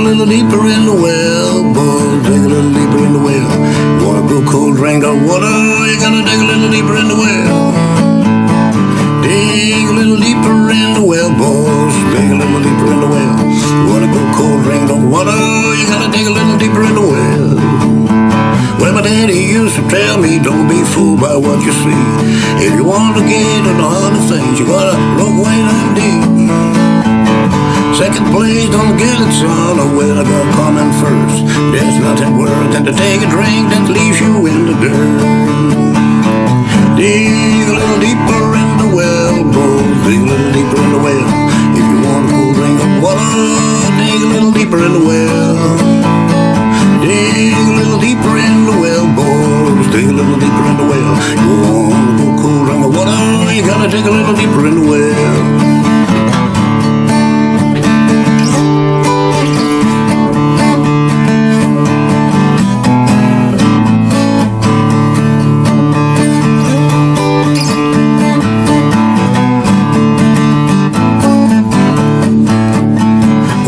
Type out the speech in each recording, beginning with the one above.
little deeper in the well, boy. Dig a little deeper in the well. Wanna go cold drink of water? You gotta dig a little deeper in the well. Dig a little deeper in the well, boys. Dig a little deeper in the well. Wanna go cold drink of water? You gotta dig a little deeper in the well. Well, my daddy used to tell me, don't be fooled by what you see. If you want to get in the of things, you gotta look way down. Second place, don't get it, son. Oh, well, I got coming first. There's nothing worse than to take a drink that leaves you in the dirt. Dig a little deeper in the well, boy. Dig a little deeper in the well. If you want a cool drink of water, dig a little deeper in the well. Dig a little deeper in the well, boys. Dig a little deeper in the well. You want a cool drink of water, you gotta dig a little deeper in the well.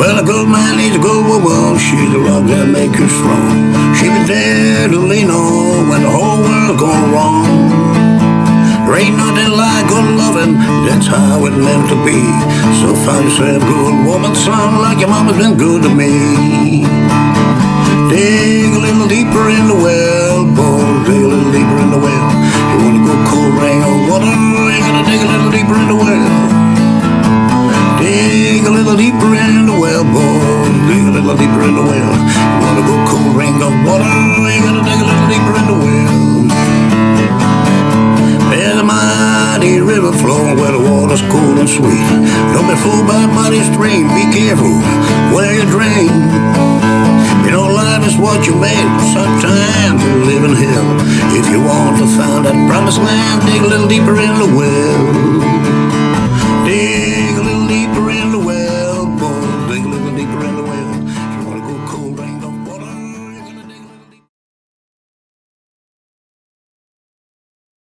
Well, a good man needs a good woman. She's the rock that make you strong. She be there to lean on when the whole world gone wrong. There ain't nothing like good loving, that's how it meant to be. So find yourself a good woman, son, like your mama's been good to me. Dig a little deeper in the well, boy, dig a little deeper in the well. You wanna go cold rain or water, you gotta dig a little deeper in the well. Dig a little deeper in little deeper in the well. Wanna go cold ring of water? You gotta dig a little deeper in the well. There's a mighty river flowing where the water's cool and sweet. Don't be fooled by a mighty stream. Be careful where you drain. You know, life is what you make. Sometimes you live in hell. If you want to find that promised land, dig a little deeper in the well.